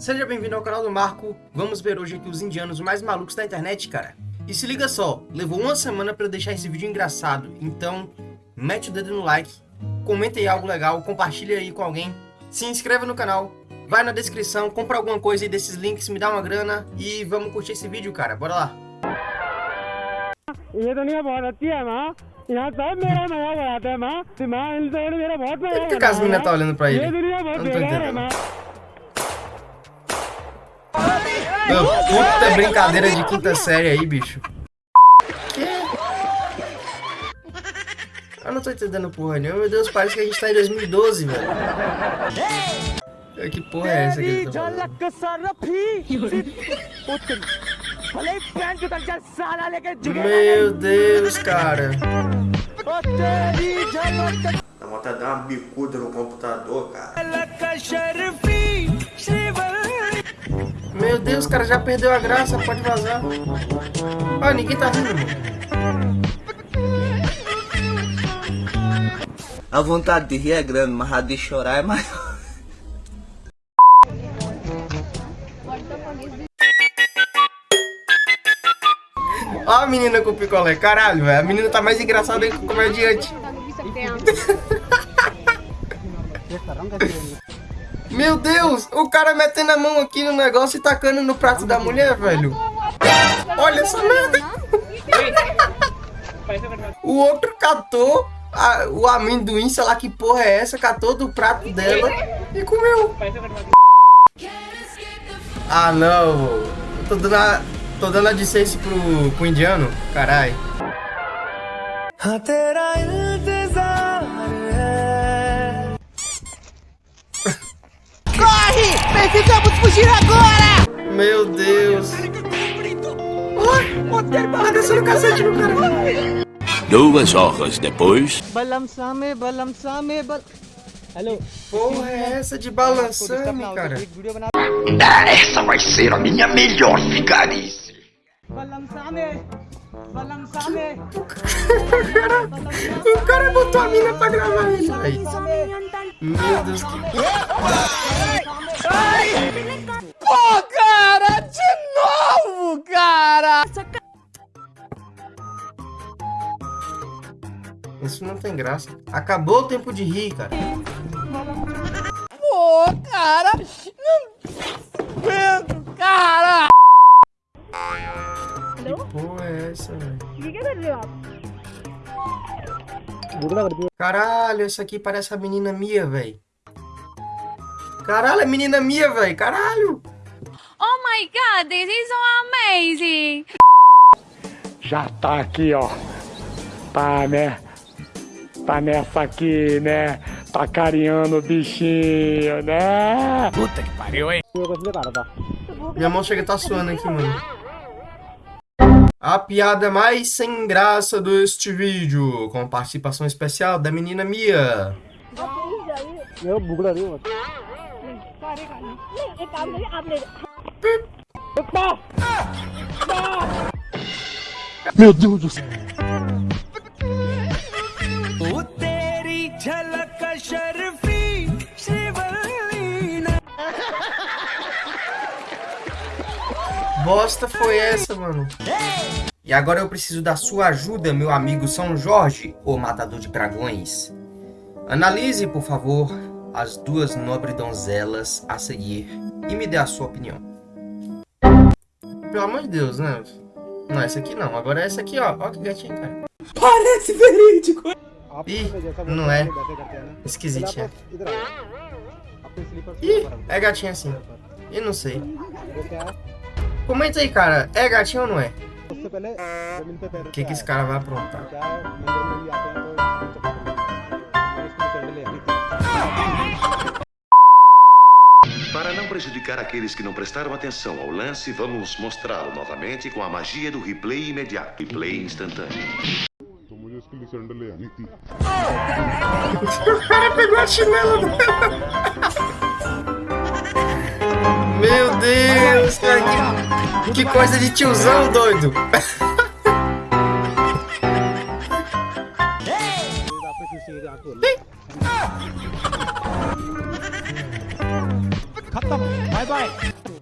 Seja bem-vindo ao canal do Marco. Vamos ver hoje aqui os indianos mais malucos da internet, cara. E se liga só, levou uma semana pra eu deixar esse vídeo engraçado, então mete o dedo no like, comenta aí algo legal, compartilha aí com alguém, se inscreva no canal, vai na descrição, compra alguma coisa aí desses links, me dá uma grana e vamos curtir esse vídeo, cara. Bora lá. ये दुनिया बहुत अच्छी है माँ यहाँ सब मेरा मजा बनाते हैं माँ माँ इन सब ने मेरा बहुत मजा Por que as meninas tá olhando pra ele? ये दुनिया बहुत Eu não tô बेकार है entendendo. Meu, puta brincadeira de quinta série aí, bicho. Que? Eu não tô entendendo porra nenhuma. Meu Deus, parece que a gente tá em 2012, velho. Que porra é essa que ele tá falando? Meu Deus, cara. Dá vontade de dar uma bicuda no computador, cara. Meu Deus, o cara já perdeu a graça, pode vazar. Olha ninguém tá rindo. A vontade de rir é grande, mas a de chorar é maior. Ó a menina com o picolé, caralho. A menina tá mais engraçada que o comediante. Meu Deus, o cara metendo a mão aqui no negócio e tacando no prato da mulher, velho. Olha essa merda. O outro catou a- o amendoim, sei lá que porra é essa, catou do prato dela e comeu. Ah, não. Tô dando a, tô dando a licença pro, pro indiano. Caralho. Precisamos fugir agora! Meu Deus! Duas horas depois. Balançame, balançame, bal. Alô? Porra, é essa de balançame, cara? Ah, essa vai ser a minha melhor ficarice. Balançame! Balançame! O cara botou a mina pra gravar ele, Meu Deus, que. Ai! Pô, cara! De novo, cara! Isso não tem graça. Acabou o tempo de rir, cara. Pô, cara! Não aguento, cara! Que porra é essa, velho? Caralho, essa aqui parece a menina Mia, velho. Caralho, é menina minha, velho. Caralho. Oh my god, this is so amazing. Já tá aqui, ó. Tá, né? Tá nessa aqui, né? Tá carinhando o bichinho, né? Puta que pariu, hein? Tá? Minha mão chega tá suando aqui, mano. A piada mais sem graça deste vídeo, com participação especial da menina Mia. Meu bugrarinho, एक काम करिए आप ले meu Deus do céu तेरी झलक शर्फी Srivalli Bosta foi essa, mano? E agora eu preciso da sua ajuda, meu amigo São Jorge, o matador de dragões. Analise, por favor, as duas nobres donzelas a seguir e me dê a sua opinião. Pelo amor de Deus, né? Não, essa aqui não. Agora é essa aqui, ó. Ó que gatinha, cara. Parece verídico. Ih, não é. Esquisitinha. Ih, é gatinha sim. E não sei. Comenta aí, cara. É gatinha ou não é? O que, que esse cara vai aprontar? Para não prejudicar aqueles que não prestaram atenção ao lance, vamos mostrá-lo novamente com a magia do replay imediato. Replay instantâneo. O cara pegou a chinela dela. Meu Deus, cara, que, que coisa de tiozão doido. खत्म vai, Vai. Pô,